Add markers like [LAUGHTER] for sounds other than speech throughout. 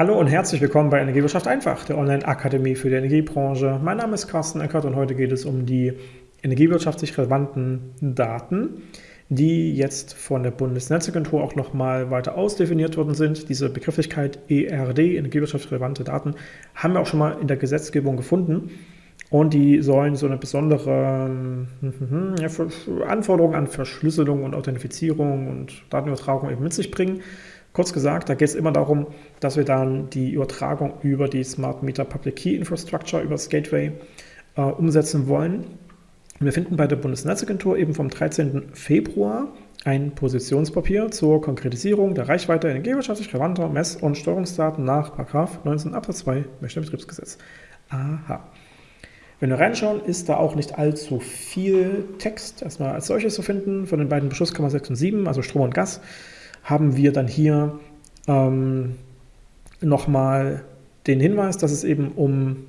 Hallo und herzlich willkommen bei Energiewirtschaft einfach, der Online-Akademie für die Energiebranche. Mein Name ist Carsten Eckert und heute geht es um die energiewirtschaftlich relevanten Daten, die jetzt von der Bundesnetzagentur auch nochmal weiter ausdefiniert worden sind. Diese Begrifflichkeit ERD, energiewirtschaftlich relevante Daten, haben wir auch schon mal in der Gesetzgebung gefunden. Und die sollen so eine besondere hm, Anforderung an Verschlüsselung und Authentifizierung und Datenübertragung eben mit sich bringen. Kurz gesagt, da geht es immer darum, dass wir dann die Übertragung über die Smart Meter Public Key Infrastructure, über das Gateway, äh, umsetzen wollen. Wir finden bei der Bundesnetzagentur eben vom 13. Februar ein Positionspapier zur Konkretisierung der Reichweite energiewirtschaftlich relevanter Mess- und Steuerungsdaten nach 19 Absatz 2 Betriebsgesetz. Aha. Wenn wir reinschauen, ist da auch nicht allzu viel Text erstmal als solches zu finden. Von den beiden Beschlusskammern 6 und 7, also Strom und Gas, haben wir dann hier ähm, nochmal den Hinweis, dass es eben um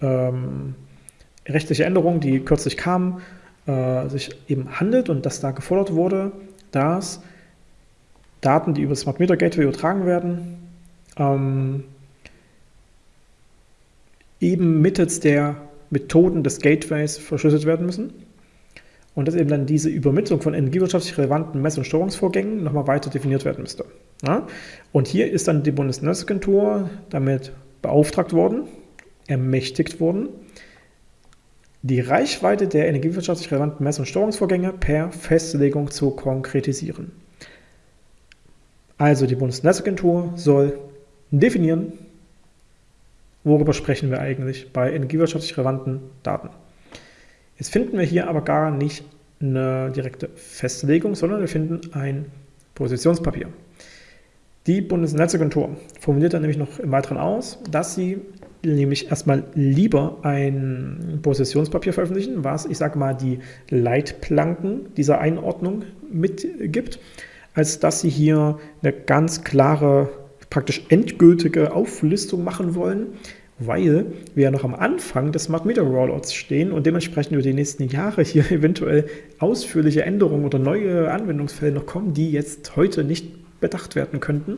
ähm, rechtliche Änderungen, die kürzlich kamen, äh, sich eben handelt und dass da gefordert wurde, dass Daten, die über Smart Meter Gateway übertragen werden, ähm, eben mittels der Methoden des Gateways verschlüsselt werden müssen und dass eben dann diese Übermittlung von energiewirtschaftlich relevanten Mess- und Steuerungsvorgängen nochmal weiter definiert werden müsste. Ja? Und hier ist dann die Bundesnetzagentur damit beauftragt worden, ermächtigt worden, die Reichweite der energiewirtschaftlich relevanten Mess- und Steuerungsvorgänge per Festlegung zu konkretisieren. Also die Bundesnetzagentur soll definieren, worüber sprechen wir eigentlich bei energiewirtschaftlich relevanten Daten. Jetzt finden wir hier aber gar nicht eine direkte Festlegung, sondern wir finden ein Positionspapier. Die Bundesnetzagentur formuliert dann nämlich noch im Weiteren aus, dass sie nämlich erstmal lieber ein Positionspapier veröffentlichen, was, ich sage mal, die Leitplanken dieser Einordnung mitgibt, als dass sie hier eine ganz klare, praktisch endgültige Auflistung machen wollen, weil wir ja noch am Anfang des Smart Meter Rollouts stehen und dementsprechend über die nächsten Jahre hier [LAUGHS] eventuell ausführliche Änderungen oder neue Anwendungsfälle noch kommen, die jetzt heute nicht bedacht werden könnten.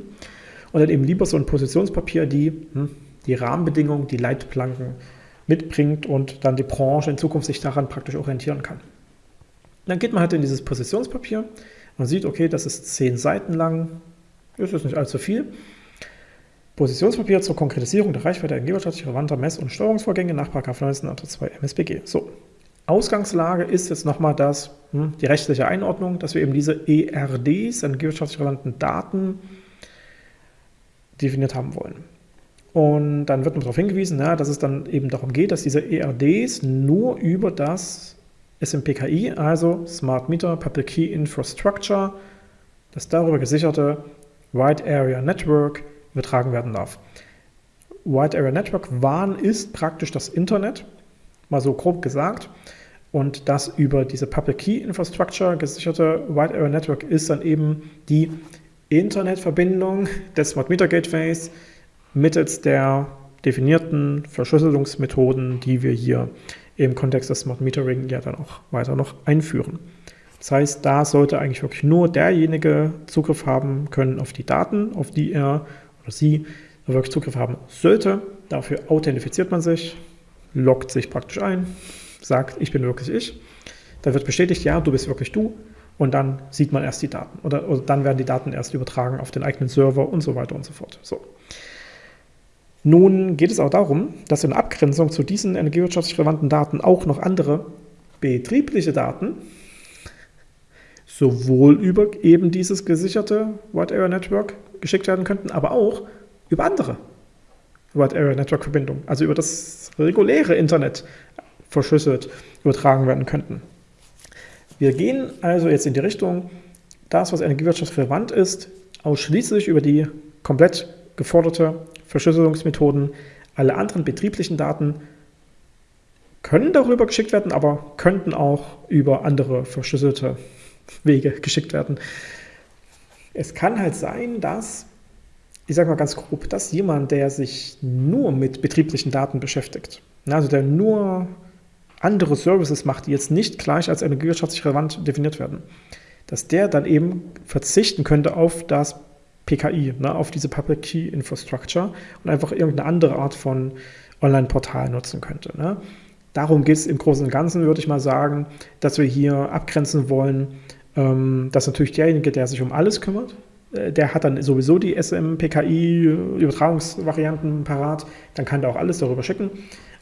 Und dann eben lieber so ein Positionspapier, die hm, die Rahmenbedingungen, die Leitplanken mitbringt und dann die Branche in Zukunft sich daran praktisch orientieren kann. Dann geht man halt in dieses Positionspapier, man sieht, okay, das ist zehn Seiten lang, das ist nicht allzu viel, Positionspapier zur Konkretisierung der Reichweite energiewirtschaftlich relevanter Mess- und Steuerungsvorgänge nach 19 Absatz 2 MSBG. So, Ausgangslage ist jetzt nochmal das, hm, die rechtliche Einordnung, dass wir eben diese ERDs, energiewirtschaftlich relevanten Daten, definiert haben wollen. Und dann wird noch darauf hingewiesen, ja, dass es dann eben darum geht, dass diese ERDs nur über das SMPKI, also Smart Meter Public Key Infrastructure, das darüber gesicherte Wide Area Network, übertragen werden darf. Wide Area Network WAN ist praktisch das Internet, mal so grob gesagt. Und das über diese Public Key Infrastructure gesicherte Wide Area Network ist dann eben die Internetverbindung des Smart Meter Gateways mittels der definierten Verschlüsselungsmethoden, die wir hier im Kontext des Smart Metering ja dann auch weiter noch einführen. Das heißt, da sollte eigentlich wirklich nur derjenige Zugriff haben können auf die Daten, auf die er oder sie wirklich Zugriff haben sollte. Dafür authentifiziert man sich, loggt sich praktisch ein, sagt, ich bin wirklich ich. Da wird bestätigt, ja, du bist wirklich du. Und dann sieht man erst die Daten. Oder, oder dann werden die Daten erst übertragen auf den eigenen Server und so weiter und so fort. So. Nun geht es auch darum, dass in Abgrenzung zu diesen energiewirtschaftlich relevanten Daten auch noch andere betriebliche Daten sowohl über eben dieses gesicherte Wide Area Network geschickt werden könnten, aber auch über andere Wide Area Network Verbindungen, also über das reguläre Internet verschlüsselt übertragen werden könnten. Wir gehen also jetzt in die Richtung, das, was energiewirtschaftlich relevant ist, ausschließlich über die komplett geforderte Verschlüsselungsmethoden. Alle anderen betrieblichen Daten können darüber geschickt werden, aber könnten auch über andere verschlüsselte Wege geschickt werden. Es kann halt sein, dass, ich sage mal ganz grob, dass jemand, der sich nur mit betrieblichen Daten beschäftigt, also der nur andere Services macht, die jetzt nicht gleich als energiewirtschaftlich relevant definiert werden, dass der dann eben verzichten könnte auf das PKI, ne, auf diese Public Key Infrastructure und einfach irgendeine andere Art von Online-Portal nutzen könnte. Ne. Darum geht es im Großen und Ganzen, würde ich mal sagen, dass wir hier abgrenzen wollen, ähm, dass natürlich derjenige, der sich um alles kümmert, äh, der hat dann sowieso die SM-PKI-Übertragungsvarianten parat, dann kann der auch alles darüber schicken.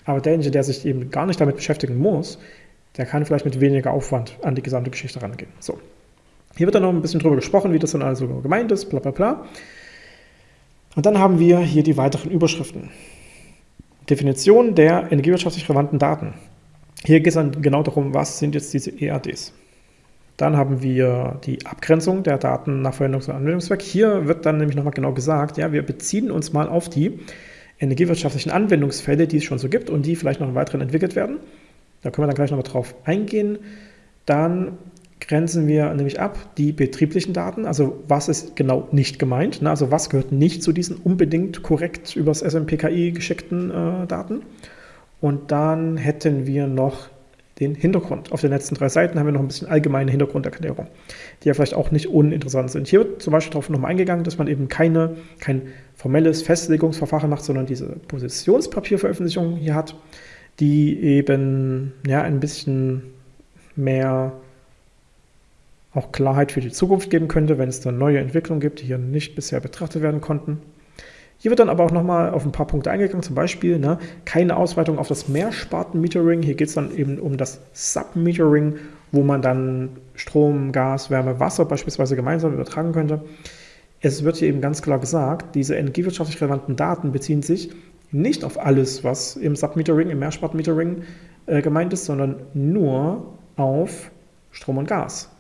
Aber derjenige, der sich eben gar nicht damit beschäftigen muss, der kann vielleicht mit weniger Aufwand an die gesamte Geschichte rangehen. So. Hier wird dann noch ein bisschen drüber gesprochen, wie das dann also gemeint ist, bla bla bla. Und dann haben wir hier die weiteren Überschriften. Definition der energiewirtschaftlich relevanten Daten. Hier geht es dann genau darum, was sind jetzt diese EADs. Dann haben wir die Abgrenzung der Daten nach Verwendungs- und Anwendungszweck. Hier wird dann nämlich nochmal genau gesagt, ja, wir beziehen uns mal auf die energiewirtschaftlichen Anwendungsfälle, die es schon so gibt und die vielleicht noch im Weiteren entwickelt werden. Da können wir dann gleich nochmal drauf eingehen. Dann grenzen wir nämlich ab die betrieblichen Daten, also was ist genau nicht gemeint, ne? also was gehört nicht zu diesen unbedingt korrekt übers SMPKI geschickten äh, Daten. Und dann hätten wir noch den Hintergrund. Auf den letzten drei Seiten haben wir noch ein bisschen allgemeine Hintergrunderklärung, die ja vielleicht auch nicht uninteressant sind. Hier wird zum Beispiel darauf nochmal eingegangen, dass man eben keine, kein formelles Festlegungsverfahren macht, sondern diese Positionspapierveröffentlichung hier hat, die eben ja, ein bisschen mehr auch Klarheit für die Zukunft geben könnte, wenn es dann neue Entwicklungen gibt, die hier nicht bisher betrachtet werden konnten. Hier wird dann aber auch nochmal auf ein paar Punkte eingegangen, zum Beispiel ne, keine Ausweitung auf das Mehrsparten-Metering. Hier geht es dann eben um das Sub-Metering, wo man dann Strom, Gas, Wärme, Wasser beispielsweise gemeinsam übertragen könnte. Es wird hier eben ganz klar gesagt, diese energiewirtschaftlich relevanten Daten beziehen sich nicht auf alles, was im Sub-Metering, im Mehrsparten-Metering äh, gemeint ist, sondern nur auf Strom und Gas.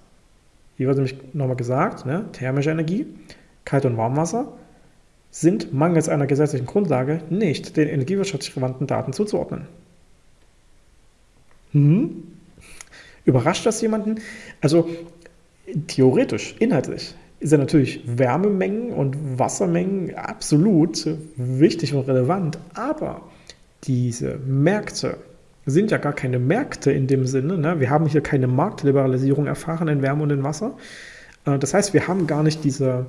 Hier wird nämlich nochmal gesagt, ne, thermische Energie, Kalt- und Warmwasser sind mangels einer gesetzlichen Grundlage nicht den energiewirtschaftlich relevanten Daten zuzuordnen. Hm? Überrascht das jemanden? Also theoretisch, inhaltlich ja natürlich Wärmemengen und Wassermengen absolut wichtig und relevant, aber diese Märkte sind ja gar keine Märkte in dem Sinne. Ne? Wir haben hier keine Marktliberalisierung erfahren in Wärme und in Wasser. Äh, das heißt, wir haben gar nicht diese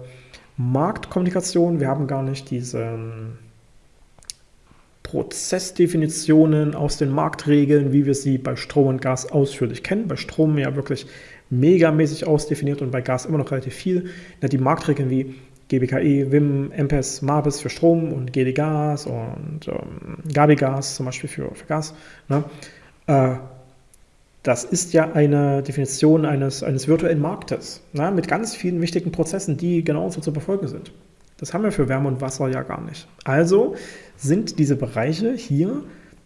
Marktkommunikation, wir haben gar nicht diese ähm, Prozessdefinitionen aus den Marktregeln, wie wir sie bei Strom und Gas ausführlich kennen. Bei Strom ja wirklich megamäßig ausdefiniert und bei Gas immer noch relativ viel. Die Marktregeln wie GBKE, WIM, MPES, MABIS für Strom und GD-Gas und ähm, Gabi-Gas zum Beispiel für, für Gas. Ne? Äh, das ist ja eine Definition eines, eines virtuellen Marktes ne, mit ganz vielen wichtigen Prozessen, die genauso zu befolgen sind. Das haben wir für Wärme und Wasser ja gar nicht. Also sind diese Bereiche hier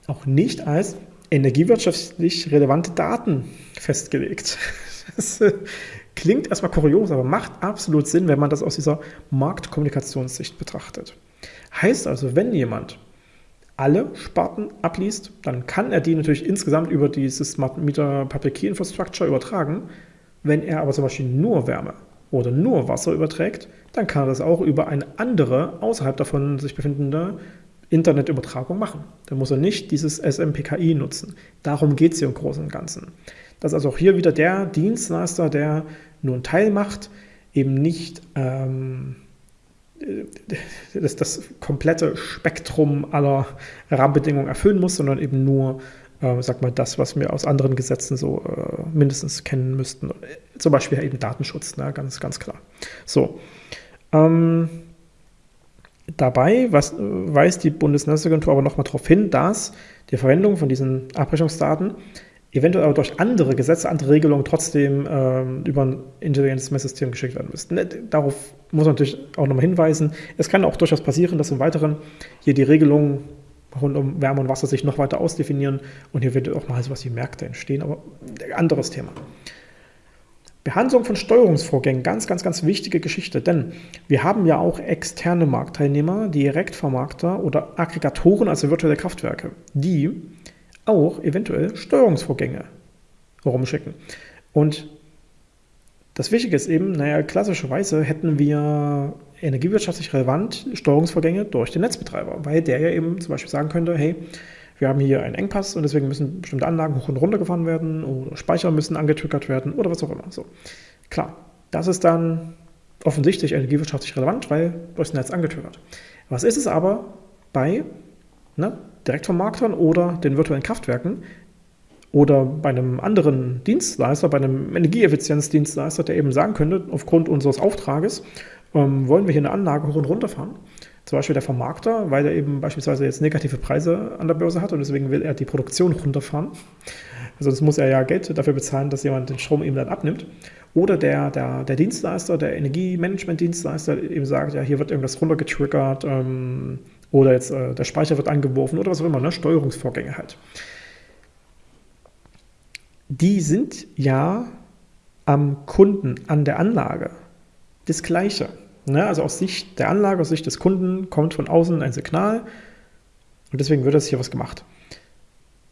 auch nicht als energiewirtschaftlich relevante Daten festgelegt. [LAUGHS] Das klingt erstmal kurios, aber macht absolut Sinn, wenn man das aus dieser Marktkommunikationssicht betrachtet. Heißt also, wenn jemand alle Sparten abliest, dann kann er die natürlich insgesamt über dieses Smart Meter Public Key Infrastructure übertragen. Wenn er aber zum Beispiel nur Wärme oder nur Wasser überträgt, dann kann er das auch über eine andere, außerhalb davon sich befindende Internetübertragung machen. Dann muss er nicht dieses SMPKI nutzen. Darum geht es hier im Großen und Ganzen. Das ist also auch hier wieder der Dienstleister, der nur einen Teil macht, eben nicht ähm, das, das komplette Spektrum aller Rahmenbedingungen erfüllen muss, sondern eben nur, äh, sag mal, das, was wir aus anderen Gesetzen so äh, mindestens kennen müssten. Zum Beispiel eben Datenschutz, ne? ganz, ganz klar. So. Ähm, dabei was, weist die Bundesnetzagentur aber nochmal darauf hin, dass die Verwendung von diesen Abbrechungsdaten eventuell aber durch andere Gesetze, andere Regelungen trotzdem ähm, über ein intelligentes Messsystem geschickt werden müssten. Ne, darauf muss man natürlich auch nochmal hinweisen. Es kann auch durchaus passieren, dass im Weiteren hier die Regelungen rund um Wärme und Wasser sich noch weiter ausdefinieren und hier wird auch mal sowas wie Märkte entstehen, aber anderes Thema. Behandlung von Steuerungsvorgängen, ganz, ganz, ganz wichtige Geschichte, denn wir haben ja auch externe Marktteilnehmer, Direktvermarkter oder Aggregatoren, also virtuelle Kraftwerke, die auch eventuell Steuerungsvorgänge rumschicken. Und das Wichtige ist eben, naja, klassischerweise hätten wir energiewirtschaftlich relevant Steuerungsvorgänge durch den Netzbetreiber, weil der ja eben zum Beispiel sagen könnte, hey, wir haben hier einen Engpass und deswegen müssen bestimmte Anlagen hoch und runter gefahren werden oder Speicher müssen angetriggert werden oder was auch immer. So. Klar, das ist dann offensichtlich energiewirtschaftlich relevant, weil durchs Netz angetriggert. Was ist es aber bei ne, Direktvermarktern oder den virtuellen Kraftwerken oder bei einem anderen Dienstleister, bei einem Energieeffizienzdienstleister, der eben sagen könnte, aufgrund unseres Auftrages ähm, wollen wir hier eine Anlage hoch und runter fahren. Zum Beispiel der Vermarkter, weil er eben beispielsweise jetzt negative Preise an der Börse hat und deswegen will er die Produktion runterfahren. Sonst muss er ja Geld dafür bezahlen, dass jemand den Strom ihm dann abnimmt. Oder der, der, der Dienstleister, der Energiemanagement-Dienstleister eben sagt, ja, hier wird irgendwas runtergetriggert ähm, oder jetzt äh, der Speicher wird angeworfen oder was auch immer, ne? Steuerungsvorgänge halt. Die sind ja am Kunden, an der Anlage das Gleiche. Ne? Also aus Sicht der Anlage, aus Sicht des Kunden kommt von außen ein Signal und deswegen wird das hier was gemacht.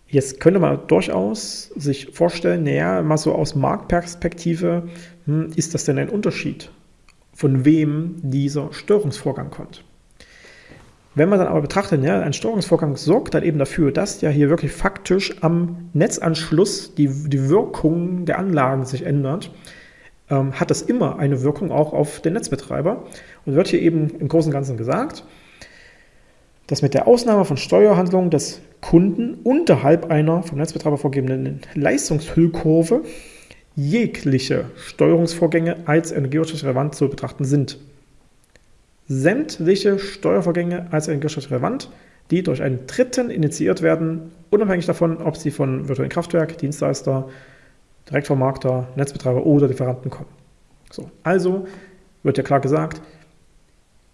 Jetzt könnte man durchaus sich vorstellen, naja, mal so aus Marktperspektive, hm, ist das denn ein Unterschied, von wem dieser Störungsvorgang kommt? Wenn man dann aber betrachtet, ja, ein Störungsvorgang sorgt dann eben dafür, dass ja hier wirklich faktisch am Netzanschluss die, die Wirkung der Anlagen sich ändert, ähm, hat das immer eine Wirkung auch auf den Netzbetreiber und wird hier eben im Großen und Ganzen gesagt, dass mit der Ausnahme von Steuerhandlungen des Kunden unterhalb einer vom Netzbetreiber vorgegebenen Leistungshüllkurve jegliche Steuerungsvorgänge als energiewirtschaftlich relevant zu betrachten sind. Sämtliche Steuervorgänge als energiewirtschaftlich relevant, die durch einen Dritten initiiert werden, unabhängig davon, ob sie von virtuellen Kraftwerk, Dienstleister, Direktvermarkter, Netzbetreiber oder Lieferanten kommen. So, also wird ja klar gesagt,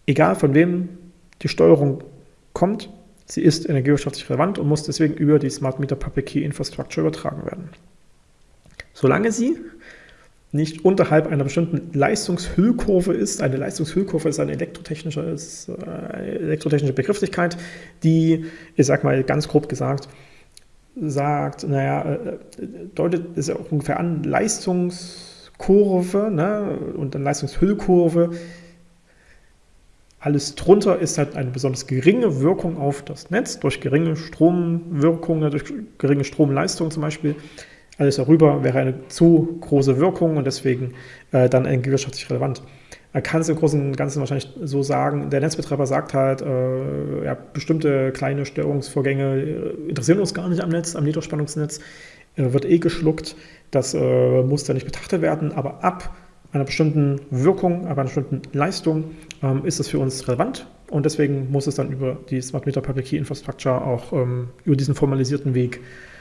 egal von wem die Steuerung kommt, sie ist energiewirtschaftlich relevant und muss deswegen über die Smart Meter Public Key Infrastructure übertragen werden. Solange sie nicht unterhalb einer bestimmten Leistungshüllkurve ist. Eine Leistungshüllkurve ist eine elektrotechnische, ist eine äh, elektrotechnische Begrifflichkeit, die, ich sag mal ganz grob gesagt, sagt, naja, äh, deutet es ja auch ungefähr an, Leistungskurve ne, und dann Leistungshüllkurve alles drunter ist halt eine besonders geringe Wirkung auf das Netz, durch geringe Stromwirkung, durch geringe Stromleistung zum Beispiel. Alles darüber wäre eine zu große Wirkung und deswegen äh, dann wirtschaftlich relevant. Man kann es im Großen und Ganzen wahrscheinlich so sagen, der Netzbetreiber sagt halt, äh, ja, bestimmte kleine Störungsvorgänge äh, interessieren uns gar nicht am Netz, am Niederspannungsnetz, äh, wird eh geschluckt, das äh, muss da nicht betrachtet werden, aber ab einer bestimmten Wirkung, aber einer bestimmten Leistung ähm, ist es für uns relevant und deswegen muss es dann über die Smart Meter Public Key Infrastructure auch ähm, über diesen formalisierten Weg äh,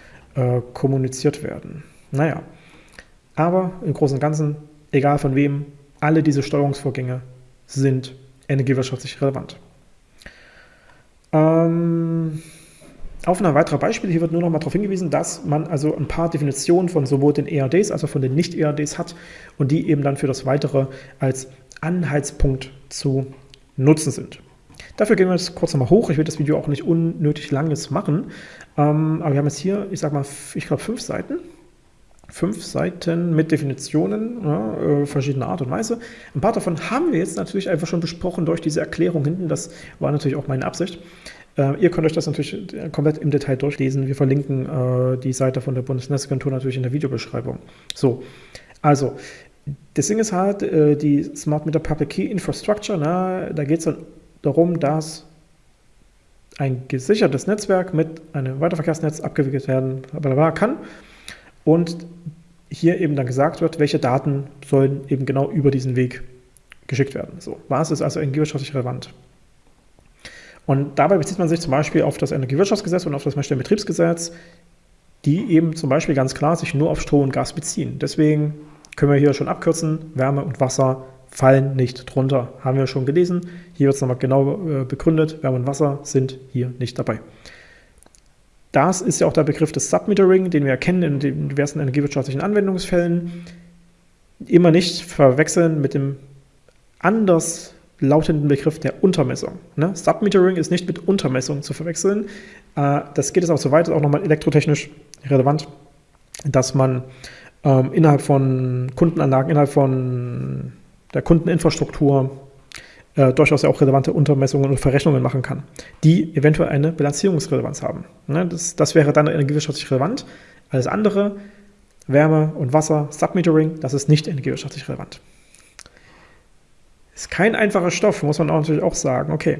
kommuniziert werden. Naja, aber im Großen und Ganzen, egal von wem, alle diese Steuerungsvorgänge sind energiewirtschaftlich relevant. Ähm, auf ein weiterer Beispiel, hier wird nur noch mal darauf hingewiesen, dass man also ein paar Definitionen von sowohl den ERDs als auch von den Nicht-ERDs hat und die eben dann für das Weitere als Anhaltspunkt zu nutzen sind. Dafür gehen wir jetzt kurz nochmal hoch. Ich will das Video auch nicht unnötig langes machen. Ähm, aber wir haben jetzt hier, ich sag mal, ich glaube fünf Seiten. Fünf Seiten mit Definitionen ja, äh, verschiedener Art und Weise. Ein paar davon haben wir jetzt natürlich einfach schon besprochen durch diese Erklärung hinten. Das war natürlich auch meine Absicht. Äh, ihr könnt euch das natürlich äh, komplett im Detail durchlesen. Wir verlinken äh, die Seite von der Bundesnetzagentur natürlich in der Videobeschreibung. So, also, das Ding ist halt, äh, die Smart Meter Public Key Infrastructure, na, da geht es dann darum, dass ein gesichertes Netzwerk mit einem Weiterverkehrsnetz abgewickelt werden kann und hier eben dann gesagt wird, welche Daten sollen eben genau über diesen Weg geschickt werden. So, was ist also energiewirtschaftlich relevant? Und dabei bezieht man sich zum Beispiel auf das Energiewirtschaftsgesetz und auf das Messstellenbetriebsgesetz, die eben zum Beispiel ganz klar sich nur auf Strom und Gas beziehen. Deswegen können wir hier schon abkürzen, Wärme und Wasser fallen nicht drunter. Haben wir schon gelesen. Hier wird es nochmal genau äh, begründet. Wärme und Wasser sind hier nicht dabei. Das ist ja auch der Begriff des Submetering, den wir erkennen in den diversen energiewirtschaftlichen Anwendungsfällen. Immer nicht verwechseln mit dem anders lautenden Begriff der Untermessung. Ne? Submetering ist nicht mit Untermessung zu verwechseln. Äh, das geht jetzt auch so weit, ist auch nochmal elektrotechnisch relevant, dass man ähm, innerhalb von Kundenanlagen, innerhalb von der Kundeninfrastruktur äh, durchaus ja auch relevante Untermessungen und Verrechnungen machen kann, die eventuell eine Bilanzierungsrelevanz haben. Ne? Das, das wäre dann energiewirtschaftlich relevant. Alles andere, Wärme und Wasser, Submetering, das ist nicht energiewirtschaftlich relevant. Ist kein einfacher Stoff, muss man auch natürlich auch sagen. Okay,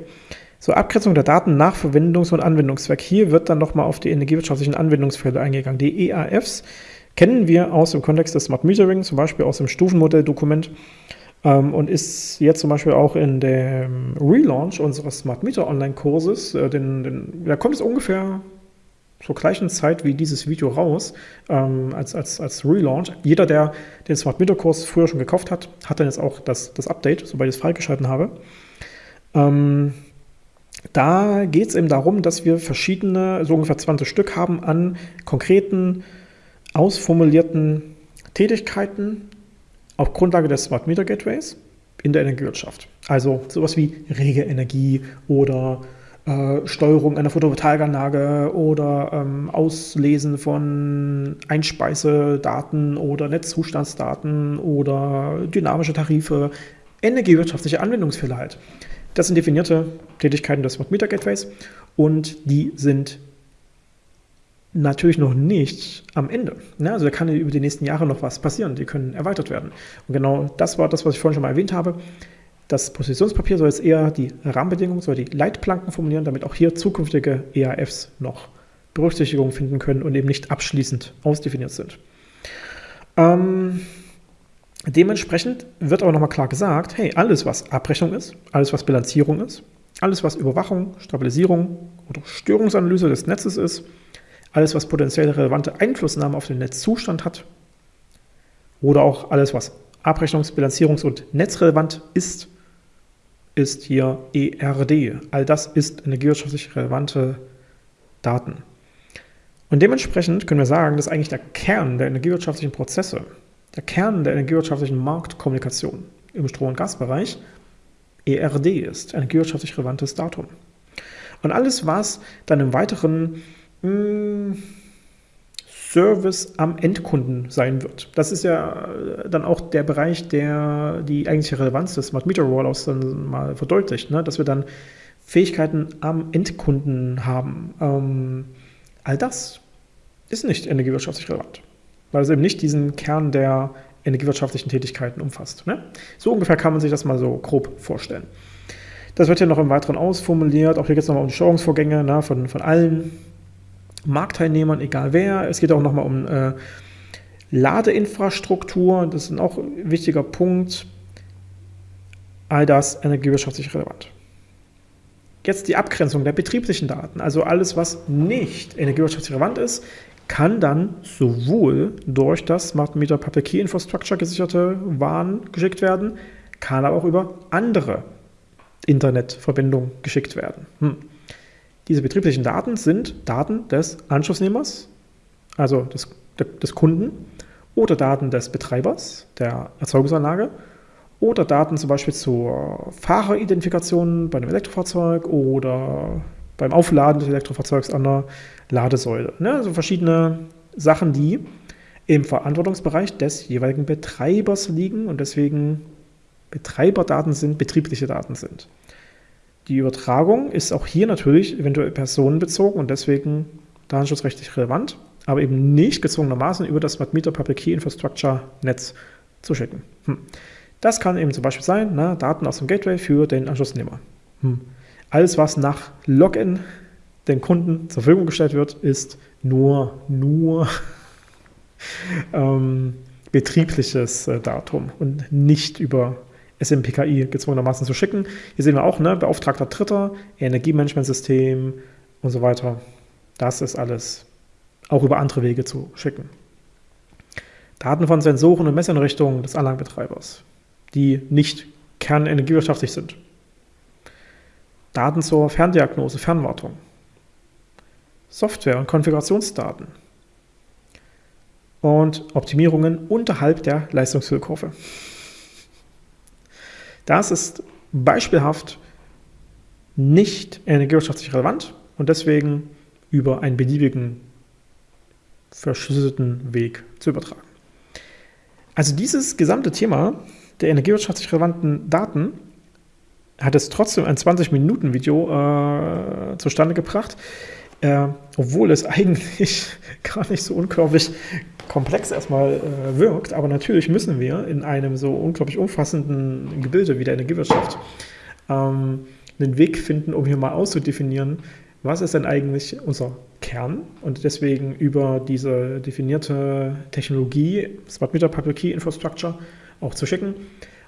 so Abgrenzung der Daten nach Verwendungs- und Anwendungszweck. Hier wird dann nochmal auf die energiewirtschaftlichen Anwendungsfälle eingegangen. Die EAFs kennen wir aus dem Kontext des Smart Metering, zum Beispiel aus dem Stufenmodelldokument ähm, und ist jetzt zum Beispiel auch in dem Relaunch unseres Smart Meter Online-Kurses, äh, da kommt es ungefähr zur gleichen Zeit wie dieses Video raus, ähm, als, als, als Relaunch. Jeder, der den Smart Meter Kurs früher schon gekauft hat, hat dann jetzt auch das, das Update, sobald ich es freigeschalten habe. Ähm, da geht es eben darum, dass wir verschiedene, so ungefähr 20 Stück haben an konkreten, ausformulierten Tätigkeiten auf Grundlage des Smart Meter Gateways in der Energiewirtschaft. Also sowas wie rege Energie oder äh, Steuerung einer Photovoltaikanlage oder ähm, Auslesen von Einspeisedaten oder Netzzustandsdaten oder dynamische Tarife, energiewirtschaftliche Anwendungsfälle halt. Das sind definierte Tätigkeiten des Smart Meter Gateways und die sind natürlich noch nicht am Ende. Ja, also da kann über die nächsten Jahre noch was passieren, die können erweitert werden. Und genau das war das, was ich vorhin schon mal erwähnt habe. Das Positionspapier soll jetzt eher die Rahmenbedingungen, soll die Leitplanken formulieren, damit auch hier zukünftige EAFs noch Berücksichtigung finden können und eben nicht abschließend ausdefiniert sind. Ähm, dementsprechend wird aber nochmal klar gesagt, hey, alles was Abrechnung ist, alles was Bilanzierung ist, alles was Überwachung, Stabilisierung oder Störungsanalyse des Netzes ist, alles was potenziell relevante Einflussnahme auf den Netzzustand hat oder auch alles was Abrechnungs-, Bilanzierungs- und netzrelevant ist, ist hier ERD. All das ist energiewirtschaftlich relevante Daten. Und dementsprechend können wir sagen, dass eigentlich der Kern der energiewirtschaftlichen Prozesse, der Kern der energiewirtschaftlichen Marktkommunikation im Strom- und Gasbereich ERD ist, energiewirtschaftlich relevantes Datum. Und alles, was dann im weiteren hm, Service am Endkunden sein wird. Das ist ja äh, dann auch der Bereich, der die eigentliche Relevanz des Smart Meter Rollouts dann mal verdeutlicht, ne? dass wir dann Fähigkeiten am Endkunden haben. Ähm, all das ist nicht energiewirtschaftlich relevant, weil es eben nicht diesen Kern der energiewirtschaftlichen Tätigkeiten umfasst. Ne? So ungefähr kann man sich das mal so grob vorstellen. Das wird hier noch im Weiteren ausformuliert. Auch hier geht es nochmal um Steuerungsvorgänge ne, von, von allen Marktteilnehmern, egal wer. Es geht auch nochmal um äh, Ladeinfrastruktur, das ist auch ein wichtiger Punkt. All das energiewirtschaftlich relevant. Jetzt die Abgrenzung der betrieblichen Daten, also alles, was nicht energiewirtschaftlich relevant ist, kann dann sowohl durch das Smart Meter Public Key Infrastructure gesicherte Waren geschickt werden, kann aber auch über andere Internetverbindungen geschickt werden. Hm. Diese betrieblichen Daten sind Daten des Anschlussnehmers, also des, des Kunden, oder Daten des Betreibers der Erzeugungsanlage oder Daten zum Beispiel zur Fahreridentifikation bei einem Elektrofahrzeug oder beim Aufladen des Elektrofahrzeugs an der Ladesäule. Ne? Also verschiedene Sachen, die im Verantwortungsbereich des jeweiligen Betreibers liegen und deswegen Betreiberdaten sind, betriebliche Daten sind. Die Übertragung ist auch hier natürlich eventuell personenbezogen und deswegen datenschutzrechtlich relevant, aber eben nicht gezwungenermaßen über das Smart Meter Public Key Infrastructure Netz zu schicken. Hm. Das kann eben zum Beispiel sein, na, Daten aus dem Gateway für den Anschlussnehmer. Hm. Alles, was nach Login den Kunden zur Verfügung gestellt wird, ist nur, nur [LAUGHS] ähm, betriebliches äh, Datum und nicht über SMPKI gezwungenermaßen zu schicken. Hier sehen wir auch, ne, Beauftragter Dritter, Energiemanagementsystem und so weiter. Das ist alles auch über andere Wege zu schicken. Daten von Sensoren und Messeinrichtungen des Anlagenbetreibers, die nicht kernenergiewirtschaftlich sind. Daten zur Ferndiagnose, Fernwartung. Software- und Konfigurationsdaten. Und Optimierungen unterhalb der Leistungshöhekurve. Das ist beispielhaft nicht energiewirtschaftlich relevant und deswegen über einen beliebigen verschlüsselten Weg zu übertragen. Also dieses gesamte Thema der energiewirtschaftlich relevanten Daten hat es trotzdem ein 20-Minuten-Video äh, zustande gebracht. Äh, obwohl es [LAUGHS] eigentlich gar nicht so unglaublich komplex erstmal äh, wirkt, aber natürlich müssen wir in einem so unglaublich umfassenden Gebilde wie der Energiewirtschaft ähm, einen Weg finden, um hier mal auszudefinieren, was ist denn eigentlich unser Kern und deswegen über diese definierte Technologie, Smart Meter Public Key Infrastructure, auch zu schicken.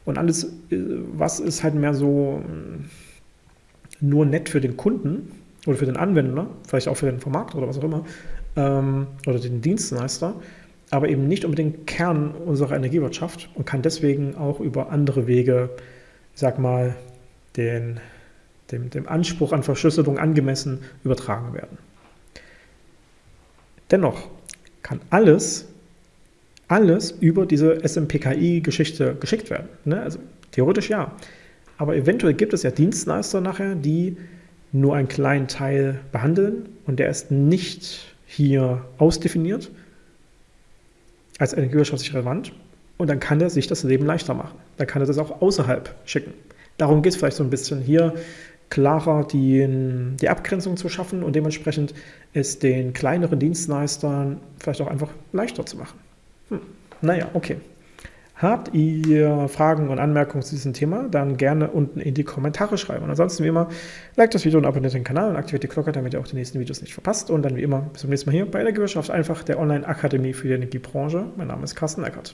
Und alles, äh, was ist halt mehr so äh, nur nett für den Kunden oder für den Anwender, vielleicht auch für den Vermarkter oder was auch immer, ähm, oder den Dienstleister, aber eben nicht unbedingt Kern unserer Energiewirtschaft und kann deswegen auch über andere Wege, ich sag mal, den dem, dem Anspruch an Verschlüsselung angemessen übertragen werden. Dennoch kann alles, alles über diese SMPKI-Geschichte geschickt werden. Ne? Also theoretisch ja. Aber eventuell gibt es ja Dienstleister nachher, die nur einen kleinen Teil behandeln und der ist nicht hier ausdefiniert als energiewirtschaftlich relevant und dann kann er sich das Leben leichter machen. Dann kann er das auch außerhalb schicken. Darum geht es vielleicht so ein bisschen hier klarer die, die Abgrenzung zu schaffen und dementsprechend es den kleineren Dienstleistern vielleicht auch einfach leichter zu machen. Hm. Naja, okay. Habt ihr Fragen und Anmerkungen zu diesem Thema, dann gerne unten in die Kommentare schreiben. Und ansonsten wie immer, liked das Video und abonniert den Kanal und aktiviert die Glocke, damit ihr auch die nächsten Videos nicht verpasst. Und dann wie immer bis zum nächsten Mal hier bei der Gewirtschaft einfach der Online-Akademie für die Energiebranche. Mein Name ist Carsten Eckert.